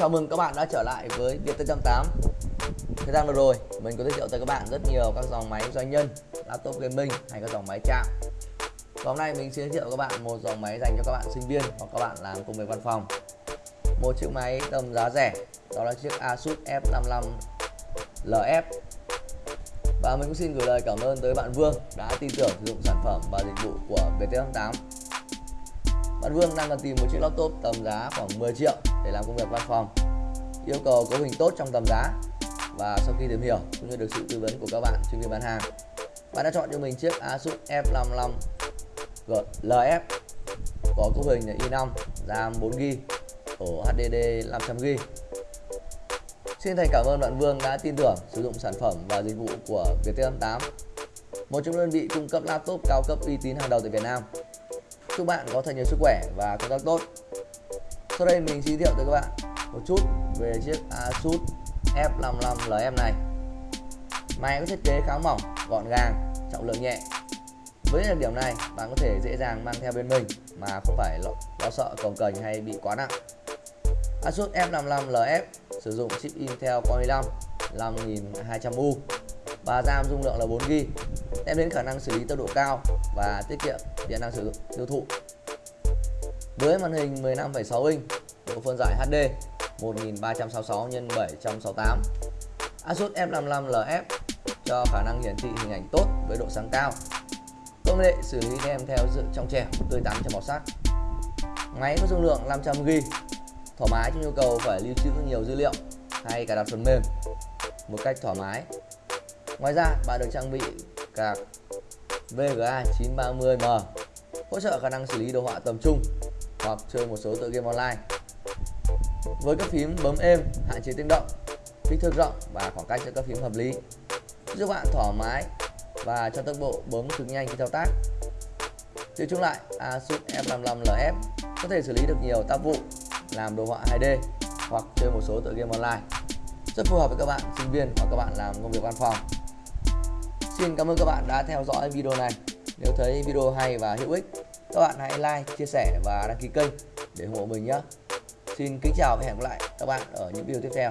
Chào mừng các bạn đã trở lại với Viettel 8 Thời gian vừa rồi, mình có giới thiệu tới các bạn rất nhiều các dòng máy doanh nhân, laptop gaming hay các dòng máy chạm. Và hôm nay mình sẽ giới thiệu các bạn một dòng máy dành cho các bạn sinh viên hoặc các bạn làm công việc văn phòng. Một chiếc máy tầm giá rẻ, đó là chiếc Asus F55 LF Và mình cũng xin gửi lời cảm ơn tới bạn Vương đã tin tưởng sử dụng sản phẩm và dịch vụ của vt88. bạn Vương đang cần tìm một chiếc laptop tầm giá khoảng 10 triệu để làm công việc văn phòng. Yêu cầu cấu hình tốt trong tầm giá và sau khi tìm hiểu cũng như được sự tư vấn của các bạn chuyên viên bán hàng, bạn đã chọn cho mình chiếc Asus F55 LF có cấu hình là i5, RAM 4GB, ổ HDD 500GB. Xin thành cảm ơn bạn Vương đã tin tưởng sử dụng sản phẩm và dịch vụ của Viettel 8, một trong đơn vị cung cấp laptop cao cấp uy tín hàng đầu tại Việt Nam. Chúc bạn có thật nhiều sức khỏe và công tác tốt. Sau đây mình giới thiệu tới các bạn một chút về chiếc Asus F55 LM này. Máy có thiết kế khá mỏng, gọn gàng, trọng lượng nhẹ. Với đặc điểm này, bạn có thể dễ dàng mang theo bên mình mà không phải lo, lo sợ cồng cành hay bị quá nặng. Asus F55 LF sử dụng chip Intel Core i5 5200U và RAM dung lượng là 4GB đem đến khả năng xử lý tốc độ cao và tiết kiệm điện năng sử dụng tiêu thụ với màn hình 15,6 inch độ phân giải HD 1366 x 768 Asus F55 LF cho khả năng hiển thị hình ảnh tốt với độ sáng cao. Công nghệ xử lý đem theo sự trong trẻo tươi tắn cho màu sắc. Máy có dung lượng 500GB thoải mái cho nhu cầu phải lưu trữ nhiều dữ liệu hay cài đặt phần mềm một cách thoải mái. Ngoài ra bạn được trang bị card VGA 930M hỗ trợ khả năng xử lý đồ họa tầm trung hoặc chơi một số tựa game online. Với các phím bấm êm, hạn chế tiếng động, kích thước rộng và khoảng cách giữa các phím hợp lý, giúp bạn thoải mái và cho tốc độ bấm cực nhanh khi thao tác. Tiêu chung lại, Asus F55 LF có thể xử lý được nhiều tác vụ, làm đồ họa 2D hoặc chơi một số tựa game online. Rất phù hợp với các bạn sinh viên hoặc các bạn làm công việc văn phòng. Xin cảm ơn các bạn đã theo dõi video này. Nếu thấy video hay và hữu ích, các bạn hãy like, chia sẻ và đăng ký kênh để ủng hộ mình nhé. Xin kính chào và hẹn gặp lại các bạn ở những video tiếp theo.